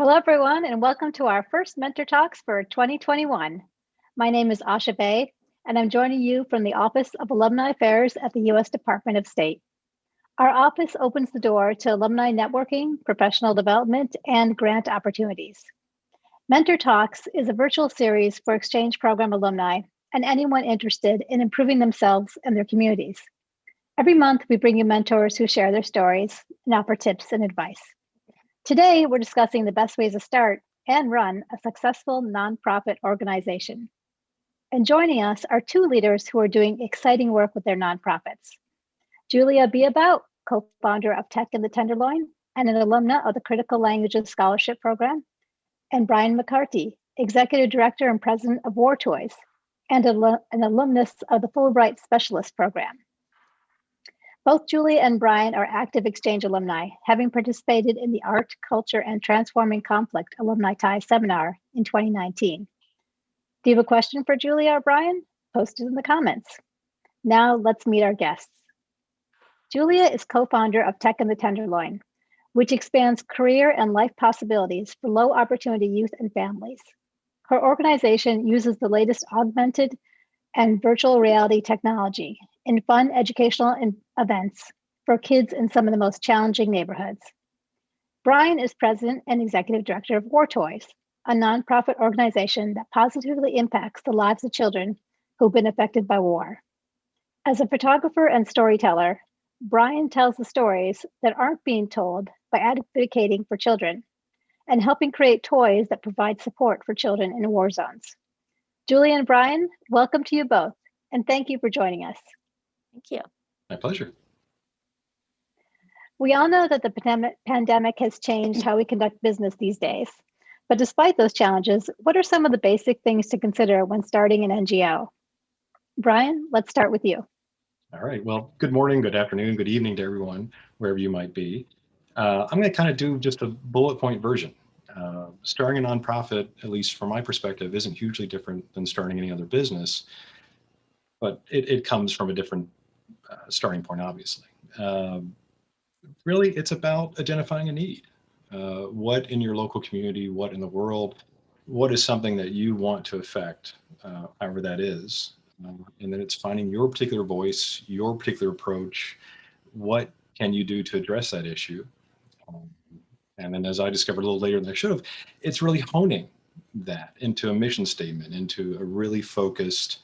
Hello, everyone, and welcome to our first Mentor Talks for 2021. My name is Asha Bay, and I'm joining you from the Office of Alumni Affairs at the U.S. Department of State. Our office opens the door to alumni networking, professional development, and grant opportunities. Mentor Talks is a virtual series for exchange program alumni and anyone interested in improving themselves and their communities. Every month, we bring you mentors who share their stories and offer tips and advice. Today, we're discussing the best ways to start and run a successful nonprofit organization. And joining us are two leaders who are doing exciting work with their nonprofits. Julia Beabout, co-founder of Tech in the Tenderloin and an alumna of the Critical Languages Scholarship Program, and Brian McCarty, executive director and president of War Toys, and an alumnus of the Fulbright Specialist Program. Both Julie and Brian are active exchange alumni, having participated in the Art, Culture, and Transforming Conflict Alumni TIES Seminar in 2019. Do you have a question for Julia or Brian? Post it in the comments. Now let's meet our guests. Julia is co-founder of Tech in the Tenderloin, which expands career and life possibilities for low opportunity youth and families. Her organization uses the latest augmented and virtual reality technology in fun educational events for kids in some of the most challenging neighborhoods. Brian is president and executive director of War Toys, a nonprofit organization that positively impacts the lives of children who've been affected by war. As a photographer and storyteller, Brian tells the stories that aren't being told by advocating for children and helping create toys that provide support for children in war zones. Julie and Brian, welcome to you both, and thank you for joining us. Thank you. My pleasure. We all know that the pandemic has changed how we conduct business these days. But despite those challenges, what are some of the basic things to consider when starting an NGO? Brian, let's start with you. All right. Well, good morning, good afternoon, good evening to everyone, wherever you might be. Uh, I'm going to kind of do just a bullet point version. Uh, starting a nonprofit, at least from my perspective, isn't hugely different than starting any other business, but it, it comes from a different uh, starting point, obviously. Um, really, it's about identifying a need. Uh, what in your local community, what in the world, what is something that you want to affect, uh, however that is. Um, and then it's finding your particular voice, your particular approach. What can you do to address that issue? Um, and then as I discovered a little later than I should have, it's really honing that into a mission statement, into a really focused,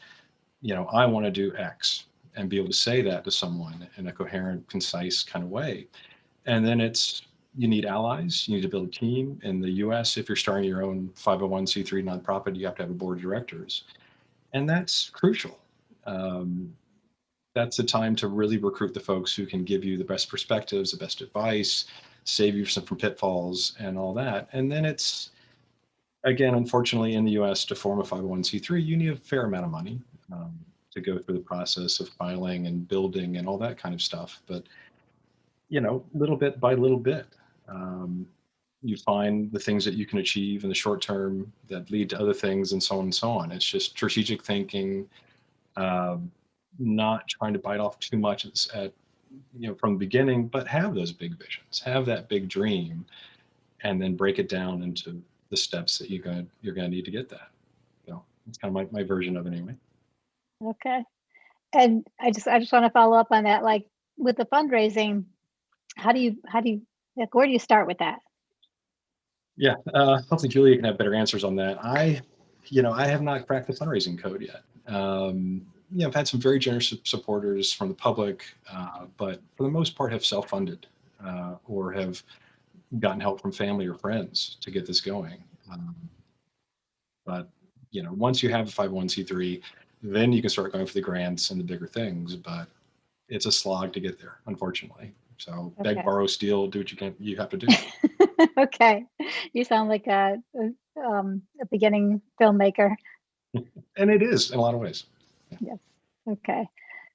you know, I want to do X and be able to say that to someone in a coherent, concise kind of way. And then it's, you need allies, you need to build a team. In the US, if you're starting your own 501c3 nonprofit, you have to have a board of directors. And that's crucial. Um, that's the time to really recruit the folks who can give you the best perspectives, the best advice, save you from pitfalls and all that. And then it's, again, unfortunately in the US to form a 501c3, you need a fair amount of money. Um, to go through the process of filing and building and all that kind of stuff. But, you know, little bit by little bit, um, you find the things that you can achieve in the short term that lead to other things and so on and so on. It's just strategic thinking, um, not trying to bite off too much at, you know, from the beginning, but have those big visions, have that big dream, and then break it down into the steps that you're going to, you're going to need to get that. Know, it's kind of my, my version of it anyway. Okay. And I just I just want to follow up on that. Like with the fundraising, how do you how do you like where do you start with that? Yeah, uh, hopefully Julia can have better answers on that. I, you know, I have not cracked the fundraising code yet. Um, you know, I've had some very generous supporters from the public, uh, but for the most part have self-funded uh, or have gotten help from family or friends to get this going. Um, but, you know, once you have a 501c3, then you can start going for the grants and the bigger things, but it's a slog to get there, unfortunately. So okay. beg, borrow, steal, do what you can, you have to do. okay. You sound like a, um, a beginning filmmaker. and it is in a lot of ways. Yeah. Yes. Okay.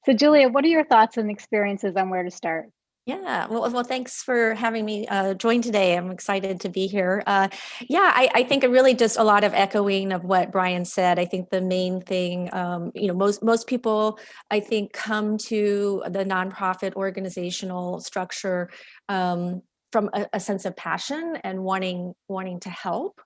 So Julia, what are your thoughts and experiences on where to start? Yeah, well, well, thanks for having me uh, join today. I'm excited to be here. Uh, yeah, I, I, think really just a lot of echoing of what Brian said. I think the main thing, um, you know, most most people, I think, come to the nonprofit organizational structure um, from a, a sense of passion and wanting wanting to help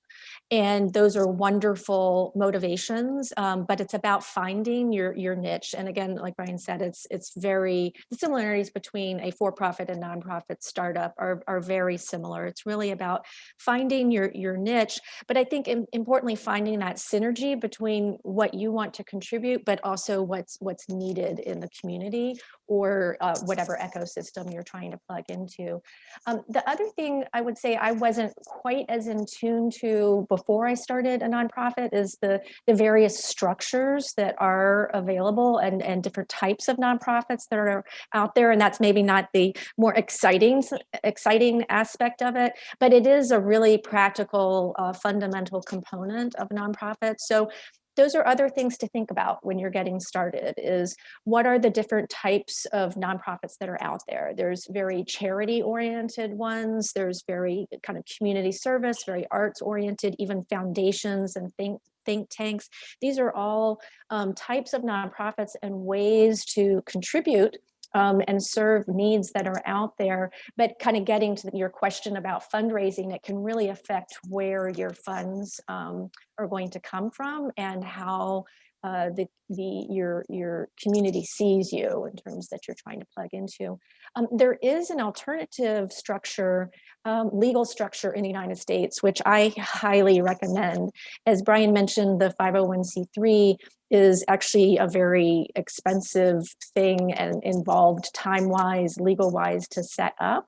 and those are wonderful motivations um, but it's about finding your your niche. And again like brian said it's it's very the similarities between a for-profit and nonprofit startup are, are very similar. It's really about finding your your niche but i think in, importantly finding that synergy between what you want to contribute but also what's what's needed in the community or uh, whatever ecosystem you're trying to plug into um, the other thing i would say i wasn't quite as in tune to before I started a nonprofit is the, the various structures that are available and, and different types of nonprofits that are out there. And that's maybe not the more exciting, exciting aspect of it, but it is a really practical, uh, fundamental component of nonprofits. So those are other things to think about when you're getting started is what are the different types of nonprofits that are out there? There's very charity oriented ones there's very kind of community service very arts oriented even foundations and think think tanks. These are all um, types of nonprofits and ways to contribute um, and serve needs that are out there. But kind of getting to your question about fundraising, it can really affect where your funds um, are going to come from and how uh, the the your your community sees you in terms that you're trying to plug into. Um, there is an alternative structure, um, legal structure in the United States, which I highly recommend. As Brian mentioned, the 501c3 is actually a very expensive thing and involved time-wise, legal-wise to set up.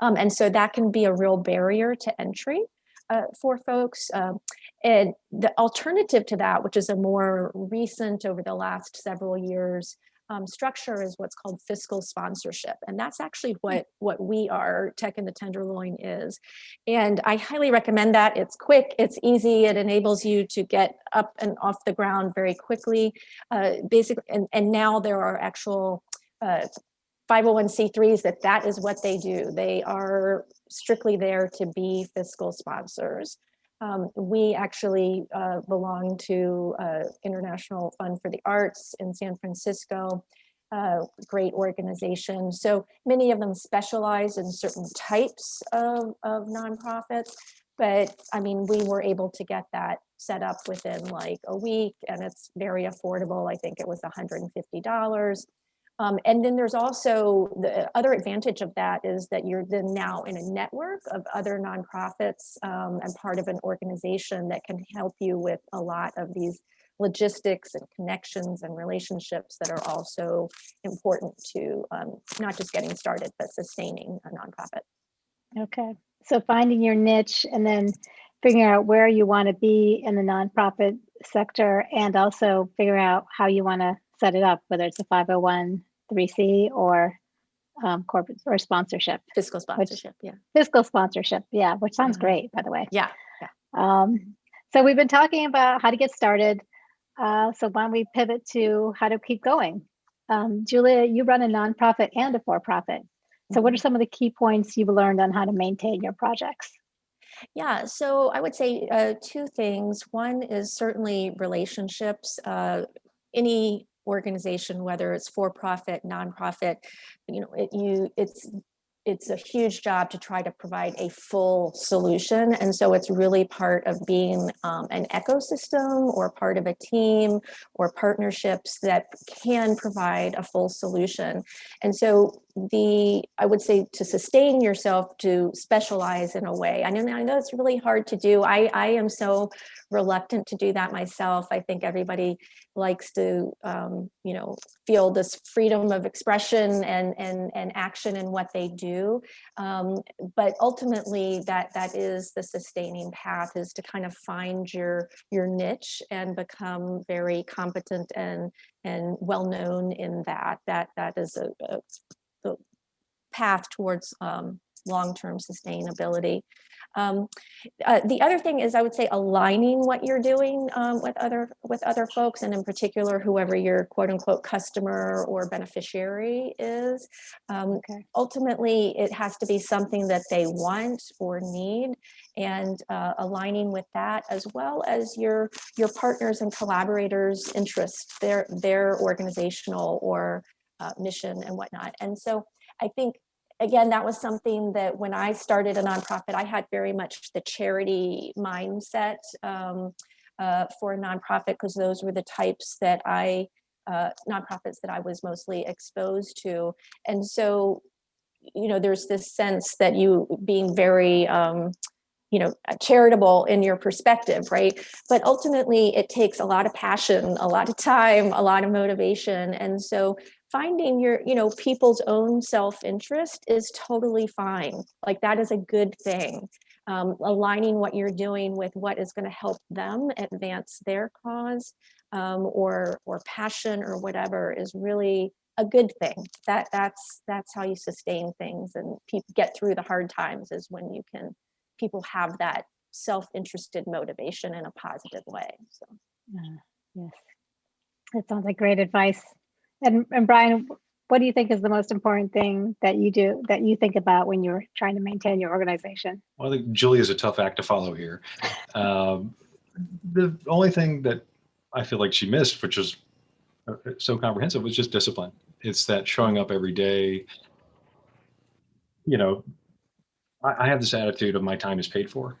Um, and so that can be a real barrier to entry uh, for folks. Um, and the alternative to that, which is a more recent over the last several years, um, structure is what's called fiscal sponsorship. And that's actually hmm. what, what we are, Tech in the Tenderloin is. And I highly recommend that. It's quick, it's easy, it enables you to get up and off the ground very quickly. Uh, basically, and, and now there are actual uh, 501c3s that that is what they do. They are strictly there to be fiscal sponsors. Um, we actually uh, belong to uh, International Fund for the Arts in San Francisco, uh, great organization. So many of them specialize in certain types of, of nonprofits, but I mean, we were able to get that set up within like a week and it's very affordable. I think it was $150. Um, and then there's also the other advantage of that is that you're then now in a network of other nonprofits um, and part of an organization that can help you with a lot of these logistics and connections and relationships that are also important to um, not just getting started, but sustaining a nonprofit. Okay, so finding your niche and then figuring out where you want to be in the nonprofit sector and also figuring out how you want to set it up, whether it's a 501 3C or um, corporate or sponsorship. Fiscal sponsorship, which, yeah. Fiscal sponsorship, yeah, which sounds Mhm. great, by the way. Yeah, yeah. Um, so we've been talking about how to get started. Uh, so why don't we pivot to how to keep going? Um, Julia, you run a nonprofit and a for-profit. So what are Mhm. some of the key points you've learned on how to maintain your projects? Yeah, so I would say uh, two things. One is certainly relationships. Uh, any organization, whether it's for profit, nonprofit, you know, it, you it's it's a huge job to try to provide a full solution. And so it's really part of being um, an ecosystem or part of a team or partnerships that can provide a full solution. And so the, I would say to sustain yourself to specialize in a way. I know, I know it's really hard to do. I, I am so reluctant to do that myself. I think everybody likes to, um, you know, feel this freedom of expression and, and, and action in what they do. Um, but ultimately that, that is the sustaining path is to kind of find your, your niche and become very competent and, and well-known in that. That, that is a, a path towards um, long-term sustainability. Um, uh, the other thing is I would say aligning what you're doing um, with other with other folks and in particular whoever your quote unquote customer or beneficiary is. Um, Okay. Ultimately, it has to be something that they want or need and uh, aligning with that as well as your your partners and collaborators interests, their, their organizational or uh, mission and whatnot. And so I think again, that was something that when I started a nonprofit, I had very much the charity mindset um, uh, for a nonprofit because those were the types that I, uh, nonprofits that I was mostly exposed to. And so, you know, there's this sense that you being very, um, you know, charitable in your perspective, right? But ultimately it takes a lot of passion, a lot of time, a lot of motivation. And so finding your, you know, people's own self-interest is totally fine. Like that is a good thing. Um, aligning what you're doing with what is going to help them advance their cause um, or or passion or whatever is really a good thing. That that's that's how you sustain things and people get through the hard times is when you can people have that self-interested motivation in a positive way. So Uh, Yes, that sounds like great advice. And, and Brian, what do you think is the most important thing that you do, that you think about when you're trying to maintain your organization? Well, I think Julie is a tough act to follow here. Um, the only thing that I feel like she missed, which was uh, so comprehensive, was just discipline. It's that showing up every day. You know, I, I have this attitude of my time is paid for,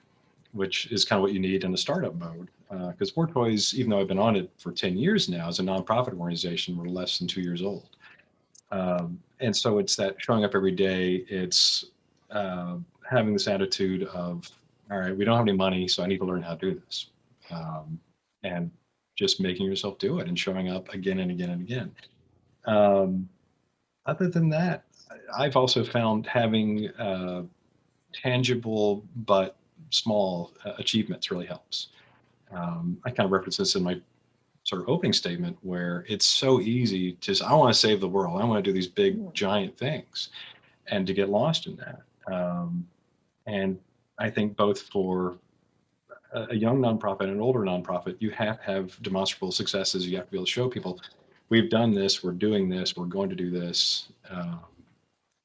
which is kind of what you need in the startup mode. Because War Toys, even though I've been on it for 10 years now as a nonprofit organization, we're less than two years old. Um, and so it's that showing up every day. It's uh, having this attitude of, all right, we don't have any money, so I need to learn how to do this. Um, and just making yourself do it and showing up again and again and again. Um, other than that, I've also found having uh, tangible but small uh, achievements really helps. Um, I kind of reference this in my sort of opening statement where it's so easy to just, I want to save the world. I want to do these big Mm. giant things and to get lost in that. Um, and I think both for a a young nonprofit and an older nonprofit, you have to have demonstrable successes. You have to be able to show people, we've done this, we're doing this, we're going to do this. Um,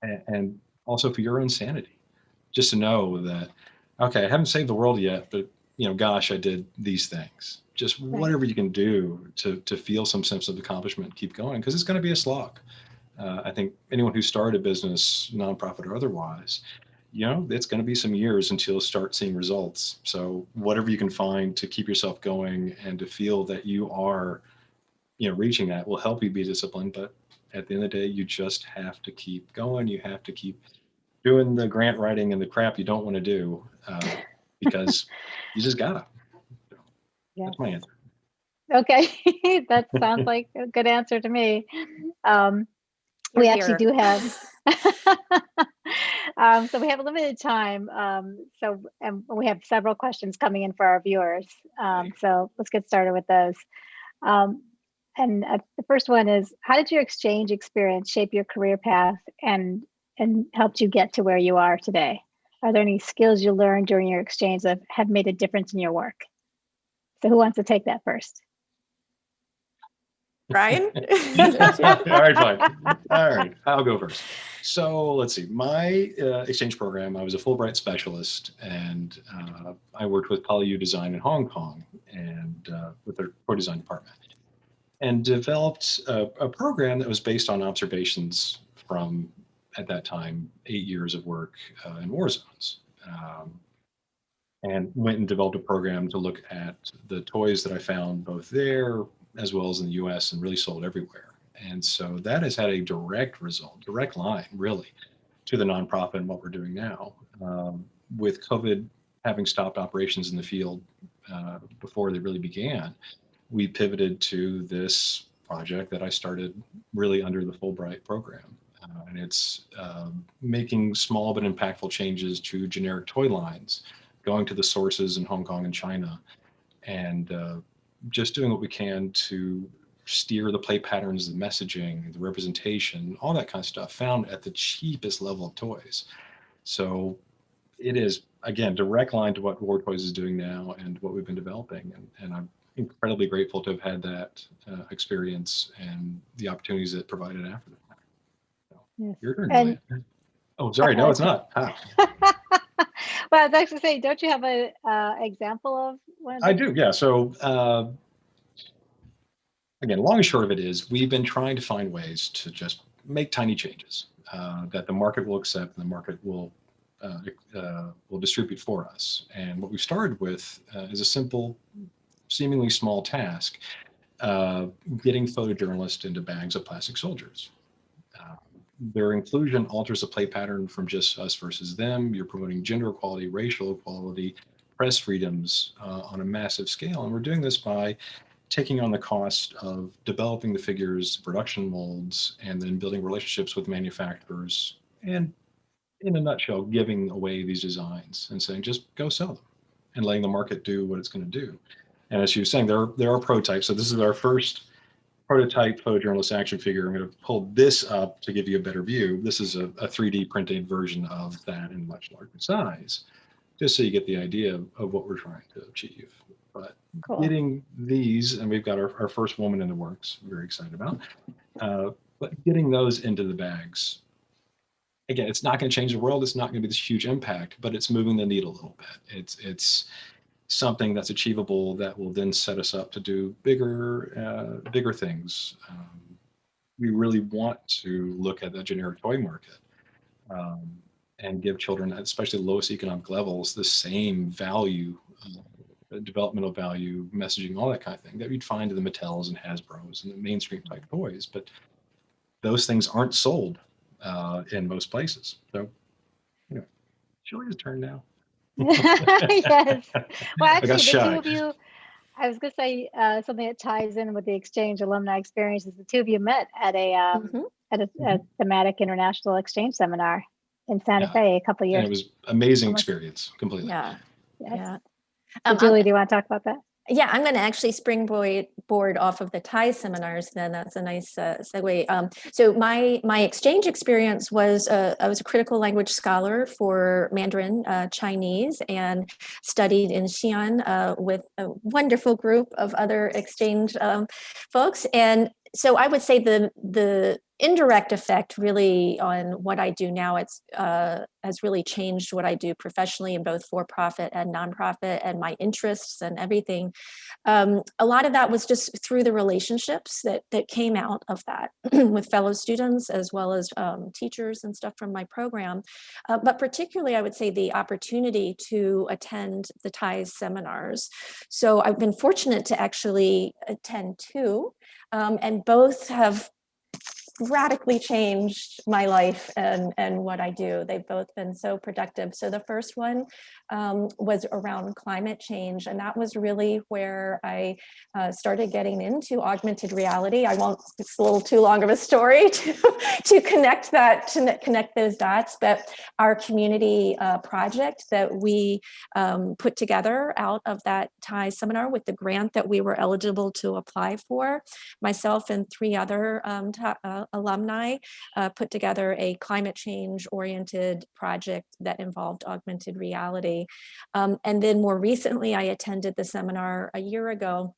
and, and also for your own sanity, just to know that, okay, I haven't saved the world yet, but you know, gosh, I did these things. Just Right. whatever you can do to to feel some sense of accomplishment, keep going, because it's going to be a slog. Uh, I think anyone who started a business, nonprofit or otherwise, you know, it's going to be some years until you start seeing results. So whatever you can find to keep yourself going and to feel that you are, you know, reaching that will help you be disciplined. But at the end of the day, you just have to keep going. You have to keep doing the grant writing and the crap you don't want to do uh, because you just gotta. Yes. That's my answer. Okay, that sounds like a good answer to me. Um, we Here, actually do have, um, so we have a limited time. Um, so, and we have several questions coming in for our viewers. Um, so let's get started with those. Um, and uh, the first one is, how did your exchange experience shape your career path and and helped you get to where you are today? Are there any skills you learned during your exchange that have made a difference in your work? So who wants to take that first? Brian? All right, fine. All right, I'll go first. So let's see. My uh, exchange program, I was a Fulbright specialist, and uh, I worked with PolyU Design in Hong Kong and uh, with their core design department, and developed a, a program that was based on observations from, at that time, eight years of work uh, in war zones. Um, and went and developed a program to look at the toys that I found both there as well as in the US and really sold everywhere. And so that has had a direct result, direct line really to the nonprofit and what we're doing now. Um, with COVID having stopped operations in the field uh, before they really began, we pivoted to this project that I started really under the Fulbright program. Uh, and it's um, making small but impactful changes to generic toy lines, going to the sources in Hong Kong and China, and uh, just doing what we can to steer the play patterns, the messaging, the representation, all that kind of stuff found at the cheapest level of toys. So it is, again, direct line to what War Toys is doing now and what we've been developing. And, and I'm incredibly grateful to have had that uh, experience and the opportunities that provided after that. Yes. Your turn, And-. Oh, sorry. No, it's not. Ah, well, I was actually saying, don't you have an uh, example of one? of I do, yeah. So uh, again, long and short of it is we've been trying to find ways to just make tiny changes. uh, that the market will accept and the market will uh, uh, will distribute for us. And what we started with uh, is a simple, seemingly small task, uh, getting photojournalists into bags of plastic soldiers. Their inclusion alters the play pattern from just us versus them. You're promoting gender equality, racial equality, press freedoms uh, on a massive scale. And we're doing this by taking on the cost of developing the figures, production molds, and then building relationships with manufacturers and in a nutshell, giving away these designs and saying, just go sell them and letting the market do what it's going to do. And as you were saying, there are, there are prototypes. So this is our first prototype photojournalist action figure. I'm going to pull this up to give you a better view. This is a, a 3D printed version of that in much larger size, just so you get the idea of, of what we're trying to achieve. But Cool. getting these, and we've got our, our first woman in the works, very excited about, uh, but getting those into the bags again, it's not going to change the world. It's not going to be this huge impact, but it's moving the needle a little bit. It's it's something that's achievable that will then set us up to do bigger uh, bigger things. Um, we really want to look at the generic toy market um, and give children, especially the lowest economic levels, the same value, uh, developmental value, messaging, all that kind of thing that you'd find in the Mattels and Hasbro's and the mainstream type toys. But those things aren't sold uh, in most places. So, you know, Julia's turn now. Yes. Well, actually, the shy. two of you, I was going to say uh, something that ties in with the exchange alumni experiences. The two of you met at a um, Mhm. at a, a thematic international exchange seminar in Santa Yeah. Fe a couple of And years. it was amazing experience, completely. Yeah, yes. yeah. So Um, I'm- Julie, do you want to talk about that? Yeah, I'm going to actually springboard board off of the TIES seminars. Then that's a nice uh, segue. Um, so my my exchange experience was uh, I was a critical language scholar for Mandarin uh, Chinese and studied in Xi'an uh, with a wonderful group of other exchange um, folks. And so I would say the the indirect effect really on what I do now it's uh, has really changed what I do professionally in both for profit and nonprofit and my interests and everything. Um, a lot of that was just through the relationships that that came out of that with fellow students as well as um, teachers and stuff from my program. Uh, but particularly, I would say the opportunity to attend the TIES seminars. So I've been fortunate to actually attend two, um, and both have radically changed my life and and what I do. They've both been so productive. So the first one um, was around climate change, and that was really where I uh, started getting into augmented reality. I won't. It's a little too long of a story to to connect that to connect those dots, but our community uh, project that we um, put together out of that TIES seminar with the grant that we were eligible to apply for, myself and three other um, uh, alumni uh, put together a climate change oriented project that involved augmented reality. Um, and then more recently, I attended the seminar a year ago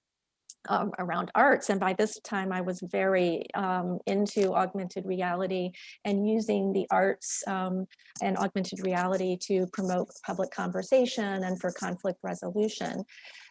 um, around arts. And by this time, I was very um, into augmented reality and using the arts um, and augmented reality to promote public conversation and for conflict resolution.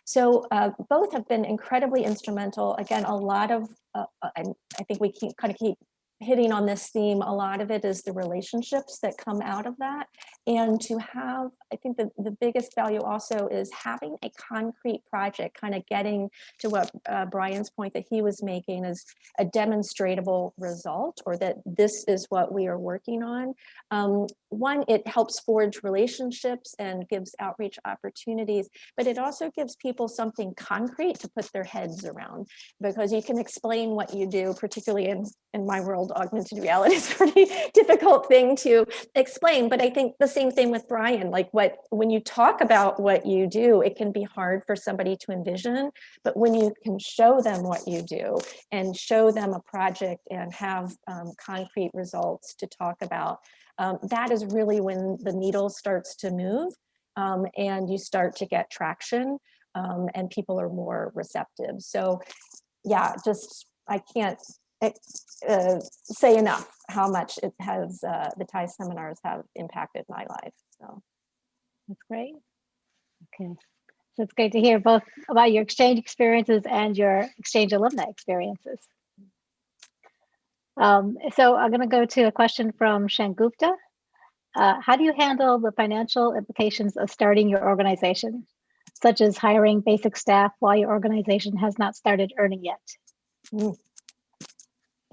So uh, both have been incredibly instrumental. Again, a lot of, uh, uh, and I think we keep kind of keep hitting on this theme, a lot of it is the relationships that come out of that. And to have, I think the, the biggest value also is having a concrete project, kind of getting to what uh, Brian's point that he was making is a demonstratable result or that this is what we are working on. Um, one, it helps forge relationships and gives outreach opportunities, but it also gives people something concrete to put their heads around because you can explain what you do, particularly in, in my world, augmented reality is a pretty difficult thing to explain. But I think the same thing with Brian, like what, when you talk about what you do, it can be hard for somebody to envision, but when you can show them what you do and show them a project and have um, concrete results to talk about, um, that is really when the needle starts to move um, and you start to get traction um, and people are more receptive. So yeah, just, I can't uh, say enough how much it has, uh, the TIES seminars have impacted my life, so. That's great. Okay. So it's great to hear both about your exchange experiences and your exchange alumni experiences. Um, so I'm going to go to a question from Shangupta. Uh, how do you handle the financial implications of starting your organization, such as hiring basic staff while your organization has not started earning yet? Mm.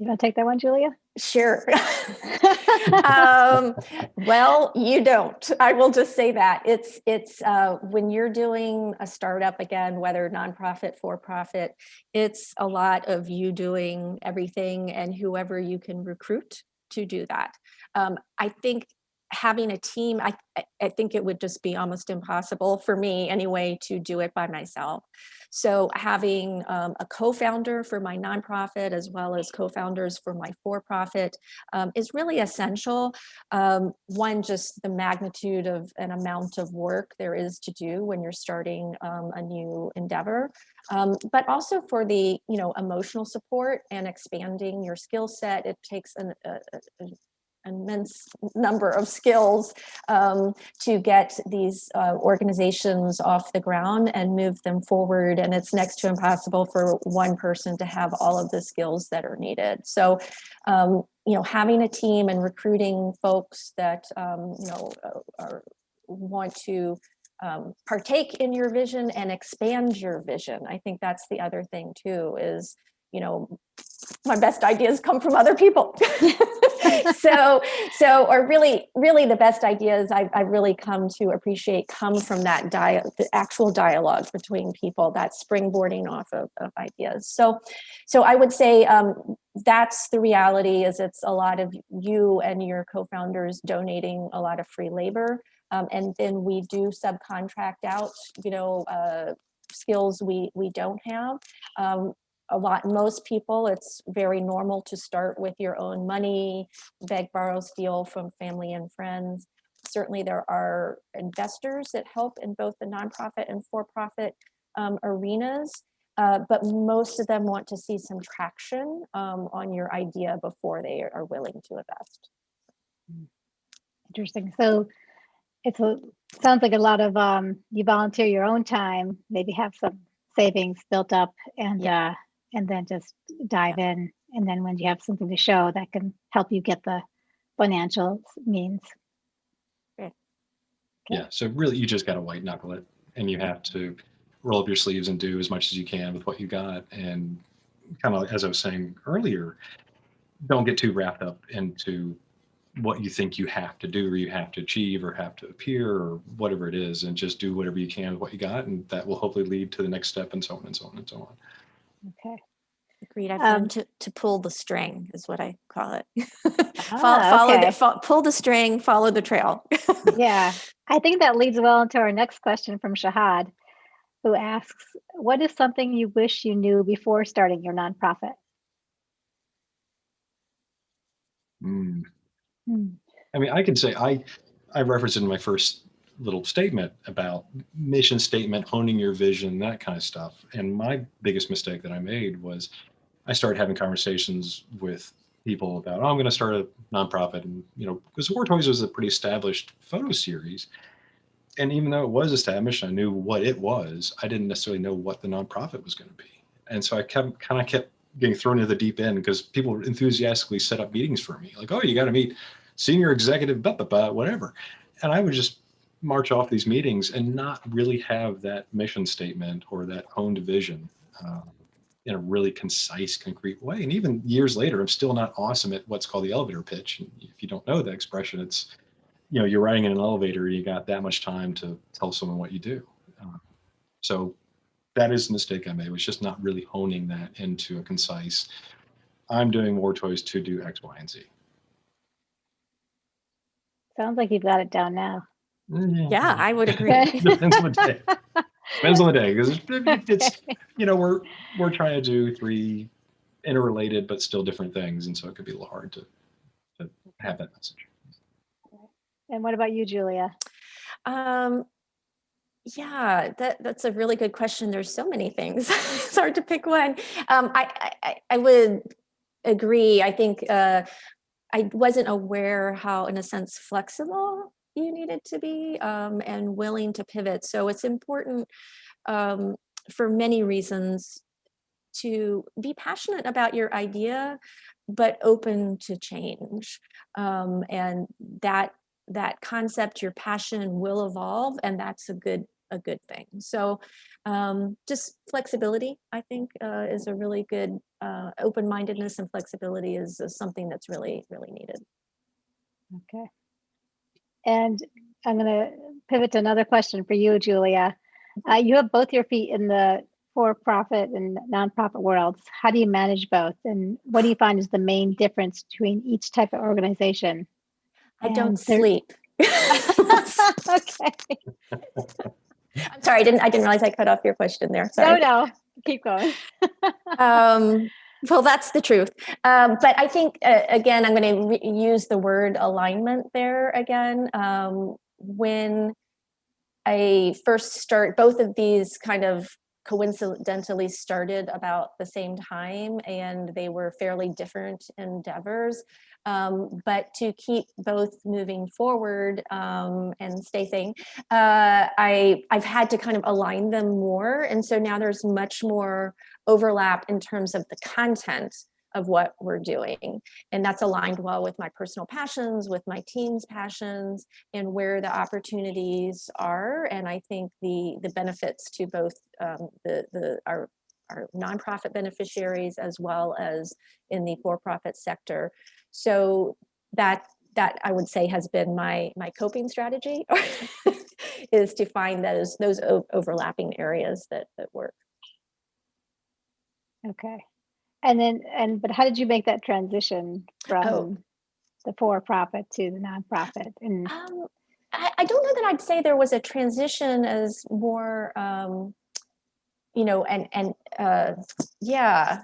You want to take that one, Julia? Sure. um, well, you don't. I will just say that it's it's uh, when you're doing a startup again, whether nonprofit, for profit, it's a lot of you doing everything and whoever you can recruit to do that. Um, I think having a team, I, I think it would just be almost impossible for me anyway to do it by myself. So having um, a co-founder for my nonprofit as well as co-founders for my for-profit um, is really essential. Um, one, just the magnitude of an amount of work there is to do when you're starting um, a new endeavor. Um, but also for the you know emotional support and expanding your skill set it takes an, a, a, immense number of skills um, to get these uh, organizations off the ground and move them forward. And it's next to impossible for one person to have all of the skills that are needed. So, um, you know, having a team and recruiting folks that, um, you know, uh, are, want to um, partake in your vision and expand your vision. I think that's the other thing too, is, you know, my best ideas come from other people. so, so, or really, really the best ideas I've, I've really come to appreciate come from that dia the actual dialogue between people, that springboarding off of, of ideas. So, so I would say um, that's the reality is it's a lot of you and your co-founders donating a lot of free labor. Um, and then we do subcontract out, you know, uh, skills we we don't have. Um, a lot, most people, it's very normal to start with your own money, beg, borrow, steal from family and friends. Certainly there are investors that help in both the nonprofit and for-profit um, arenas, uh, but most of them want to see some traction um, on your idea before they are willing to invest. Interesting. So it sounds like a lot of um, you volunteer your own time, maybe have some savings built up, and yeah. uh, and then just dive in. And then when you have something to show that can help you get the financial means. Okay. Yeah, so really you just got to white knuckle it and you have to roll up your sleeves and do as much as you can with what you got. And kind of as I was saying earlier, don't get too wrapped up into what you think you have to do or you have to achieve or have to appear or whatever it is and just do whatever you can with what you got and that will hopefully lead to the next step and so on and so on and so on. Okay. Agreed. I've um, learned to, to pull the string is what I call it. follow, ah, follow okay. the, fo pull the string, follow the trail. yeah. I think that leads well into our next question from Shahad, who asks, what is something you wish you knew before starting your nonprofit? Mm. Hmm. I mean, I can say I, I referenced in my first little statement about mission statement, honing your vision, that kind of stuff. And my biggest mistake that I made was I started having conversations with people about, oh, I'm going to start a nonprofit. And, you know, because War Toys was a pretty established photo series. And even though it was established, I knew what it was, I didn't necessarily know what the nonprofit was going to be. And so I kept kind of kept getting thrown into the deep end because people enthusiastically set up meetings for me. Like, oh, you got to meet senior executive, blah, blah, blah, whatever. And I would just march off these meetings and not really have that mission statement or that honed vision um, in a really concise, concrete way. And even years later, I'm still not awesome at what's called the elevator pitch. And if you don't know the expression, it's, you know, you're riding in an elevator, you got that much time to tell someone what you do. Uh, so that is a mistake I made, was just not really honing that into a concise, I'm doing War Toys to do X, Y, and Z. Sounds like you've got it down now. Yeah, I would agree. Depends on the day. Depends on the day because it's you know we're we're trying to do three interrelated but still different things, and so it could be a little hard to to have that message. And what about you, Julia? Um, yeah, that that's a really good question. There's so many things. it's hard to pick one. Um, I, I I would agree. I think uh, I wasn't aware how, in a sense, flexible you needed to be um, and willing to pivot. So it's important um, for many reasons to be passionate about your idea, but open to change. Um, and that that concept, your passion will evolve, and that's a good a good thing. So um, just flexibility, I think, uh, is a really good uh, open-mindedness and flexibility is, is something that's really, really needed. Okay. And I'm going to pivot to another question for you, Julia. Uh, you have both your feet in the for-profit and nonprofit worlds. How do you manage both? And what do you find is the main difference between each type of organization? I don't there- sleep. okay. I'm sorry, I didn't I didn't realize I cut off your question there. No, no, keep going. um, well, that's the truth. Um, but I think, uh, again, I'm going to use the word alignment there again. Um, when I first start, both of these kind of coincidentally started about the same time and they were fairly different endeavors. Um, but to keep both moving forward um, and stay sane, uh, I, I've had to kind of align them more. And so now there's much more overlap in terms of the content of what we're doing. And that's aligned well with my personal passions, with my team's passions, and where the opportunities are. And I think the the benefits to both um, the, the our our nonprofit beneficiaries as well as in the for-profit sector. So that that I would say has been my my coping strategy is to find those those overlapping areas that that work. Okay. And then, and, but how did you make that transition from the for-profit to the nonprofit? And, Um, I, I don't know that I'd say there was a transition as more, um, you know, and and uh, yeah,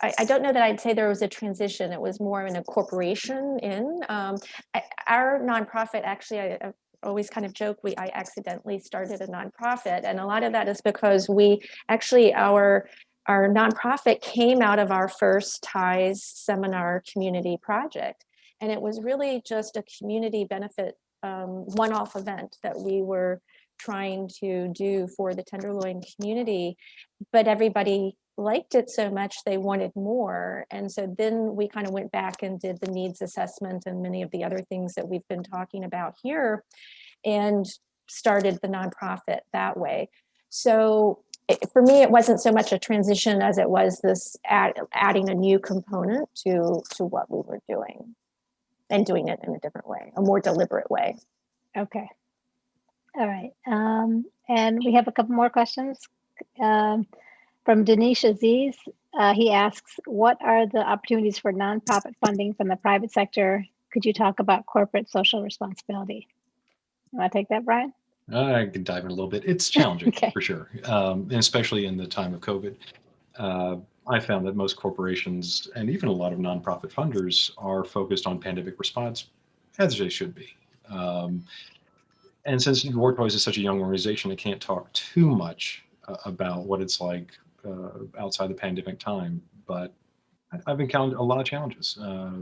I, I don't know that I'd say there was a transition. It was more in a corporation in um, I, our nonprofit. Actually, I, I always kind of joke we I accidentally started a nonprofit, and a lot of that is because we actually our our nonprofit came out of our first TIES seminar community project. And it was really just a community benefit um, one-off event that we were trying to do for the tenderloin community. But everybody liked it so much they wanted more. And so then we kind of went back and did the needs assessment and many of the other things that we've been talking about here and started the nonprofit that way. So it- for me it wasn't so much a transition as it was this add, adding a new component to to what we were doing and doing it in a different way a more deliberate way okay. All right. Um, and we have a couple more questions. Um, from Dinesh Aziz, uh, he asks, what are the opportunities for nonprofit funding from the private sector? Could you talk about corporate social responsibility? You want to take that, Brian? I can dive in a little bit. It's challenging Okay. for sure, um, and especially in the time of COVID. Uh, I found that most corporations and even a lot of nonprofit funders are focused on pandemic response, as they should be. Um, and since War Toys is such a young organization, I can't talk too much uh, about what it's like uh, outside the pandemic time. But I've encountered a lot of challenges. Uh,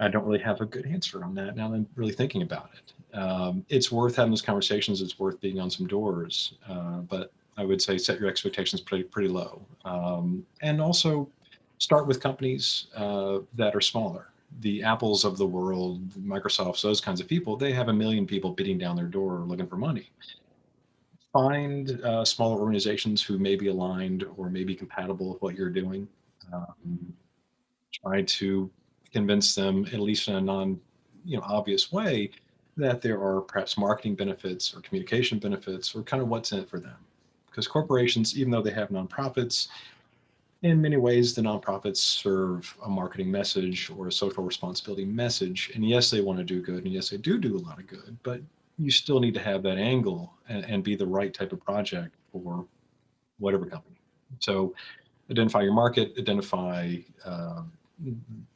I don't really have a good answer on that now that I'm really thinking about it. Um, it's worth having those conversations. It's worth being on some doors, uh, but I would say set your expectations pretty pretty low, um, and also start with companies uh, that are smaller. The Apples of the world, Microsofts, those kinds of people. They have a million people beating down their door looking for money. Find uh, smaller organizations who may be aligned or may be compatible with what you're doing. Um, try to convince them, at least in a non, you know, obvious way, that there are perhaps marketing benefits or communication benefits or kind of what's in it for them. Because corporations, even though they have nonprofits, in many ways, the nonprofits serve a marketing message or a social responsibility message. And yes, they want to do good. And yes, they do do a lot of good, but you still need to have that angle and, and be the right type of project for whatever company. So identify your market, identify uh,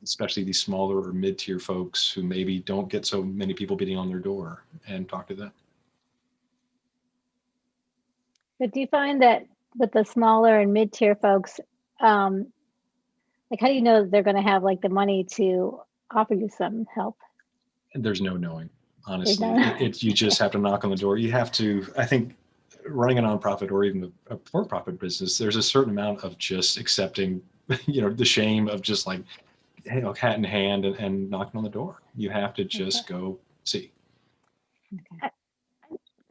especially these smaller or mid-tier folks who maybe don't get so many people beating on their door and talk to them. But do you find that with the smaller and mid-tier folks, um, like how do you know that they're going to have like the money to offer you some help? And there's no knowing, honestly. no- It, it- you just have to knock on the door. You have to, I think, running a nonprofit or even a, a for-profit business, there's a certain amount of just accepting, you know, the shame of just like, you know, hat in hand and, and knocking on the door. You have to just go see. Okay.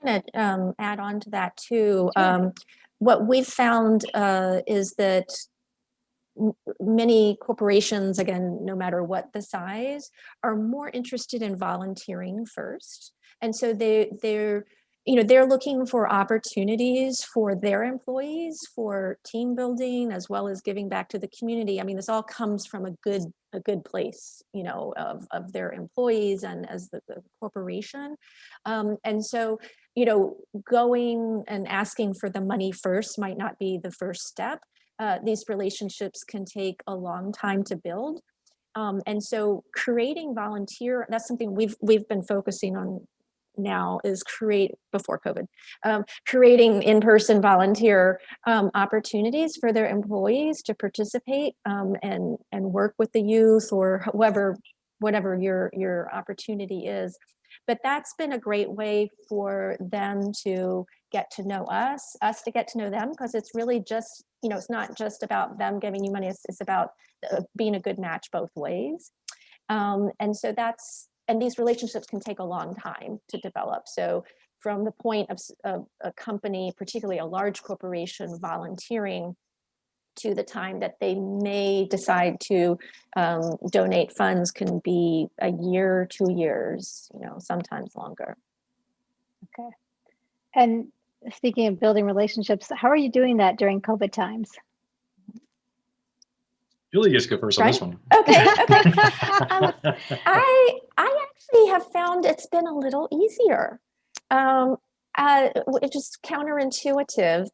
I'm going to um, add on to that too. Um, what we've found uh, is that many corporations, again, no matter what the size, are more interested in volunteering first. And so they, they're, you know, they're looking for opportunities for their employees for team building as well as giving back to the community. I mean, this all comes from a good, a good place, you know, of, of their employees and as the, the corporation. Um, and so you know, going and asking for the money first might not be the first step. Uh, these relationships can take a long time to build. Um, and so creating volunteer, that's something we've we've been focusing on now is create before COVID, um, creating in-person volunteer um, opportunities for their employees to participate um, and and work with the youth or whoever, whatever your your opportunity is. But that's been a great way for them to get to know us, us to get to know them, because it's really just, you know, it's not just about them giving you money, it's, it's about uh, being a good match both ways. Um, and so that's, and these relationships can take a long time to develop. So from the point of, of a company, particularly a large corporation volunteering to the time that they may decide to um, donate funds can be a year, two years, you know, sometimes longer. Okay. And speaking of building relationships, how are you doing that during COVID times? Julie gets to go first on this one. Okay, okay. um, I I actually have found it's been a little easier. Um, uh, it's just counterintuitive.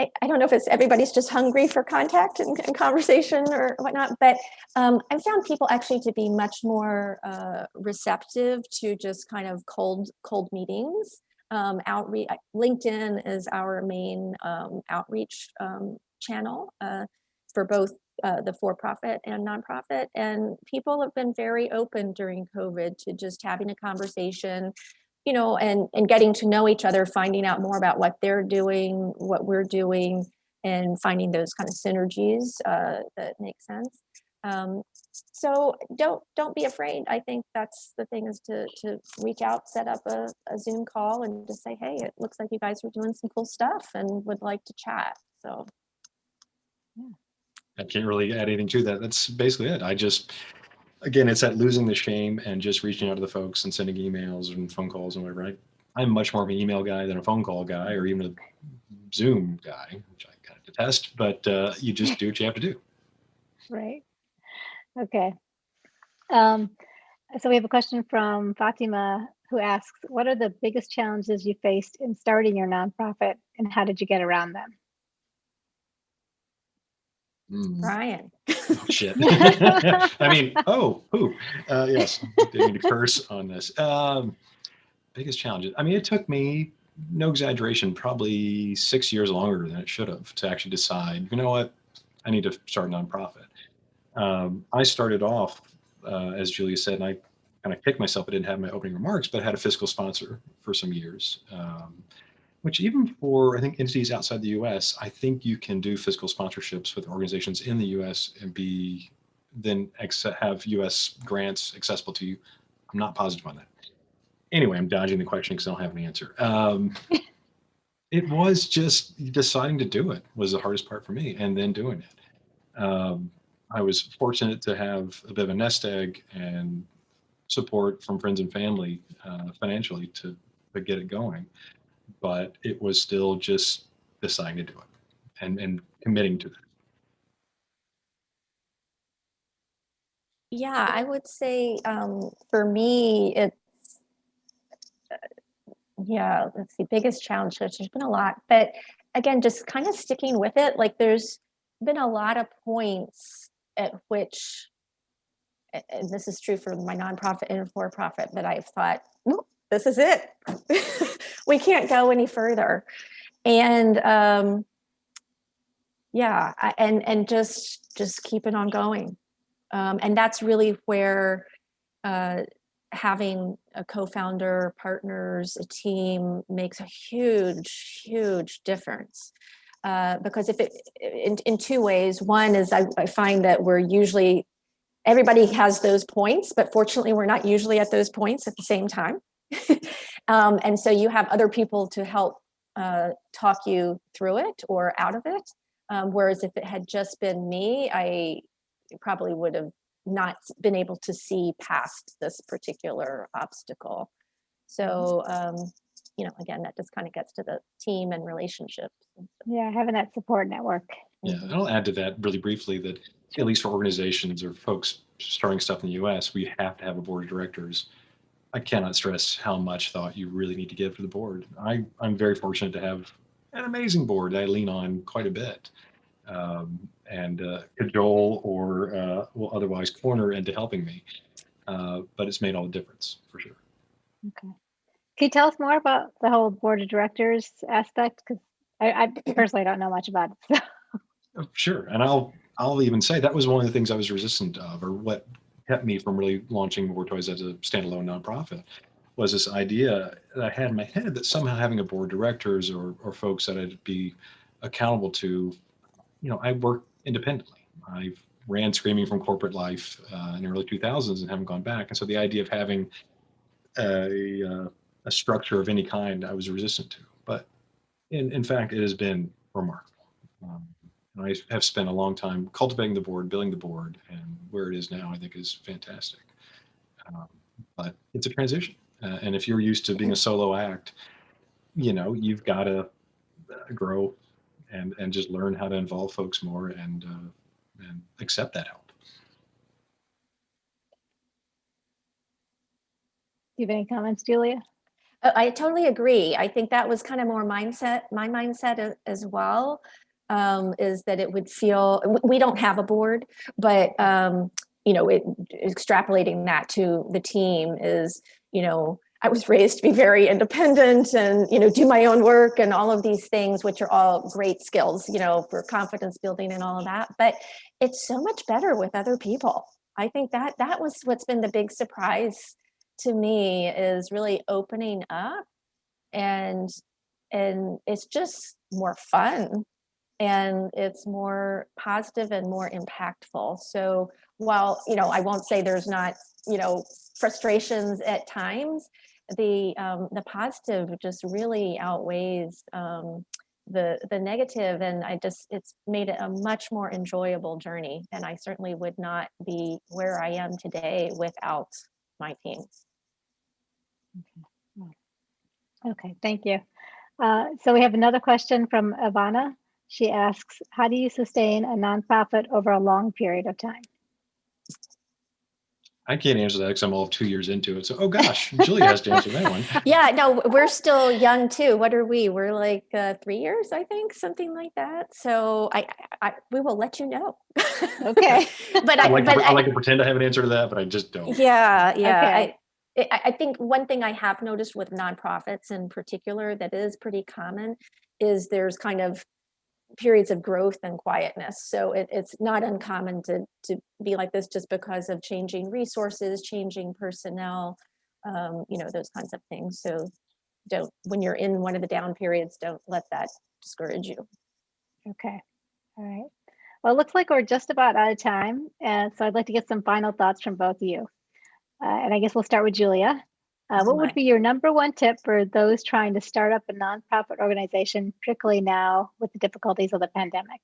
I, I don't know if it's everybody's just hungry for contact and, and conversation or whatnot, but um, I've found people actually to be much more uh, receptive to just kind of cold cold meetings. Um, outreach, LinkedIn is our main um, outreach um, channel uh, for both uh, the for-profit and nonprofit. And people have been very open during COVID to just having a conversation, you know, and, and getting to know each other, finding out more about what they're doing, what we're doing, and finding those kind of synergies uh, that make sense. Um, so don't don't be afraid. I think that's the thing is to to reach out, set up a, a Zoom call, and just say, hey, it looks like you guys are doing some cool stuff, and would like to chat. So. I can't really add anything to that. That's basically it. I just, again, it's that losing the shame and just reaching out to the folks and sending emails and phone calls and whatever. I, I'm much more of an email guy than a phone call guy or even a Zoom guy, which I kind of detest, but uh, you just do what you have to do. Right. Okay. Um, so we have a question from Fatima who asks, what are the biggest challenges you faced in starting your nonprofit and how did you get around them? Mm. Brian. Oh, shit. I mean, oh, who? Uh, yes, didn't mean to curse on this. Um, biggest challenges. I mean, it took me, no exaggeration, probably six years longer than it should have to actually decide, you know what, I need to start a nonprofit. Um, I started off, uh, as Julia said, and I kind of kicked myself. I didn't have my opening remarks, but I had a fiscal sponsor for some years. Um, which even for I think entities outside the U.S., I think you can do fiscal sponsorships with organizations in the U.S. and be then have U.S. grants accessible to you. I'm not positive on that. Anyway, I'm dodging the question because I don't have an answer. Um, it was just deciding to do it was the hardest part for me, and then doing it. Um, I was fortunate to have a bit of a nest egg and support from friends and family uh, financially to, to get it going but it was still just deciding to do it and, and committing to that. Yeah, I would say um, for me, it's, uh, yeah, let's see, biggest challenge, there's been a lot, but again, just kind of sticking with it. Like there's been a lot of points at which, and this is true for my nonprofit and for-profit, that I've thought, this is it. we can't go any further. And um, yeah, and and just just keep it on going. Um, and that's really where uh, having a co-founder, partners, a team makes a huge, huge difference. Uh, because if it, in, in two ways, one is I, I find that we're usually, everybody has those points, but fortunately we're not usually at those points at the same time. um, and so you have other people to help uh, talk you through it or out of it. Um, whereas if it had just been me, I probably would have not been able to see past this particular obstacle. So, um, you know, again, that just kind of gets to the team and relationships. Yeah, having that support network. Yeah, and I'll add to that really briefly that at least for organizations or folks starting stuff in the US, we have to have a board of directors. I cannot stress how much thought you really need to give to the board. I, I'm very fortunate to have an amazing board I lean on quite a bit um, and uh, cajole or uh, will otherwise corner into helping me. Uh, but it's made all the difference for sure. Okay. Can you tell us more about the whole board of directors aspect? Because I, I personally don't know much about it. So. Oh, Sure, and I'll I'll even say that was one of the things I was resistant of, or what kept me from really launching War Toys as a standalone nonprofit, was this idea that I had in my head that somehow having a board of directors or or folks that I'd be accountable to, you know, I work independently. I ran screaming from corporate life uh, in the early 2000s and haven't gone back, and so the idea of having a uh, a structure of any kind, I was resistant to. But in in fact, it has been remarkable. Um, and I have spent a long time cultivating the board, building the board, and where it is now, I think is fantastic. Um, but it's a transition, uh, and if you're used to being a solo act, you know you've got to uh, grow and and just learn how to involve folks more and uh, and accept that help. Do you have any comments, Julia? Uh, I totally agree. I think that was kind of more mindset, my mindset as well, um, is that it would feel, we don't have a board, but, um, you know, it, extrapolating that to the team is, you know, I was raised to be very independent and, you know, do my own work and all of these things, which are all great skills, you know, for confidence building and all of that. But it's so much better with other people. I think that that was what's been the big surprise to me is really opening up and and it's just more fun and it's more positive and more impactful so while you know i won't say there's not you know frustrations at times the um the positive just really outweighs um the the negative and i just it's made it a much more enjoyable journey and i certainly would not be where i am today without my team Okay, thank you. Uh, so we have another question from Ivana. She asks, how do you sustain a nonprofit over a long period of time? I can't answer that because I'm all of two years into it. So, oh gosh, Julie has to answer that one. yeah no we're still young too what are we we're like uh, three years i think something like that so i, I we will let you know Okay. but I i like, to, but I like to pretend I have an answer to that, but I just don't. yeah yeah Okay. I, I I think one thing I have noticed with nonprofits in particular that is pretty common is there's kind of periods of growth and quietness. So it, it's not uncommon to to be like this just because of changing resources, changing personnel, um, you know, those kinds of things. So don't when you're in one of the down periods, don't let that discourage you. Okay, all right. Well, it looks like we're just about out of time. And so I'd like to get some final thoughts from both of you. Uh, and I guess we'll start with Julia. Uh, what would be your number one tip for those trying to start up a nonprofit organization, particularly now with the difficulties of the pandemic?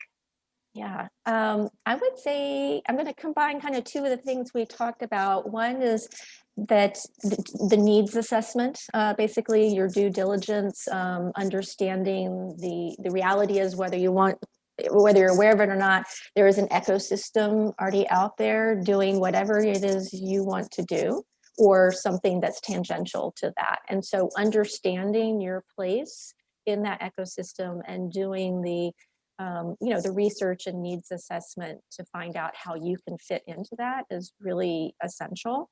Yeah, um, I would say I'm going to combine kind of two of the things we talked about. One is that the, the needs assessment, uh, basically your due diligence, um, understanding the the reality is whether you want whether you're aware of it or not, there is an ecosystem already out there doing whatever it is you want to do or something that's tangential to that. And so understanding your place in that ecosystem and doing the um, you know, the research and needs assessment to find out how you can fit into that is really essential.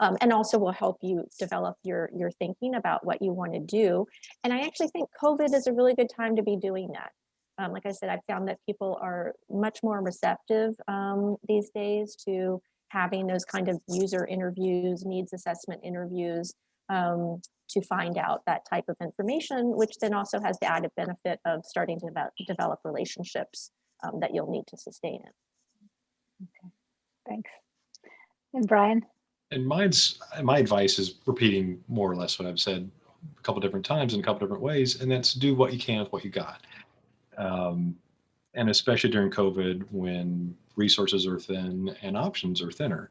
Um, and also will help you develop your your thinking about what you want to do. And I actually think COVID is a really good time to be doing that. Um, like I said, I found that people are much more receptive um, these days to having those kind of user interviews, needs assessment interviews um, to find out that type of information, which then also has the added benefit of starting to develop, develop relationships um, that you'll need to sustain it. Okay, thanks. And Brian? And mine's my advice is repeating more or less what I've said a couple different times in a couple different ways, and that's do what you can with what you got. Um, and especially during COVID, when resources are thin and options are thinner,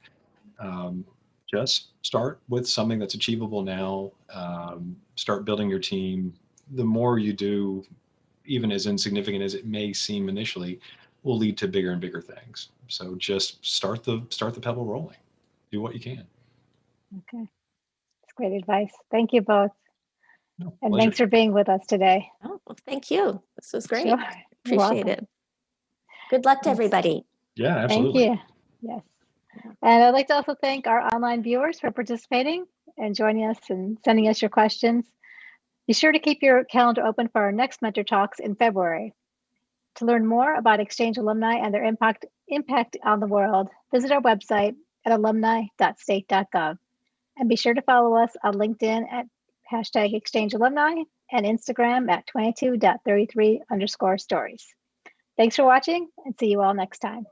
um, just start with something that's achievable now. Um, start building your team. The more you do, even as insignificant as it may seem initially, will lead to bigger and bigger things. So just start the start the pebble rolling. Do what you can. Okay. That's great advice. Thank you both. No, And pleasure. thanks for being with us today. Oh, well, thank you. This was great. Sure. Appreciate it. Good luck to everybody. Yeah, absolutely. Thank you. Yes. And I'd like to also thank our online viewers for participating and joining us and sending us your questions. Be sure to keep your calendar open for our next Mentor Talks in February. To learn more about Exchange alumni and their impact, impact on the world, visit our website at alumni.state.gov. And be sure to follow us on LinkedIn at hashtag Exchange Alumni and Instagram at 22.33 underscore stories. Thanks for watching and see you all next time.